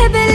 have